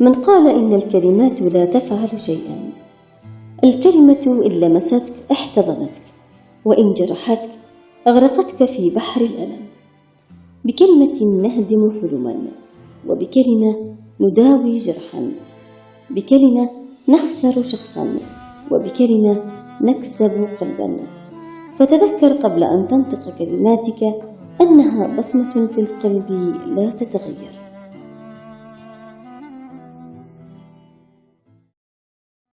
من قال إن الكلمات لا تفعل شيئا. الكلمة إن لمستك احتضنتك وإن جرحتك أغرقتك في بحر الألم. بكلمة نهدم حلما وبكلمة نداوي جرحا. بكلمة نخسر شخصا وبكلمة نكسب قلبا. فتذكر قبل أن تنطق كلماتك أنها بصمة في القلب لا تتغير.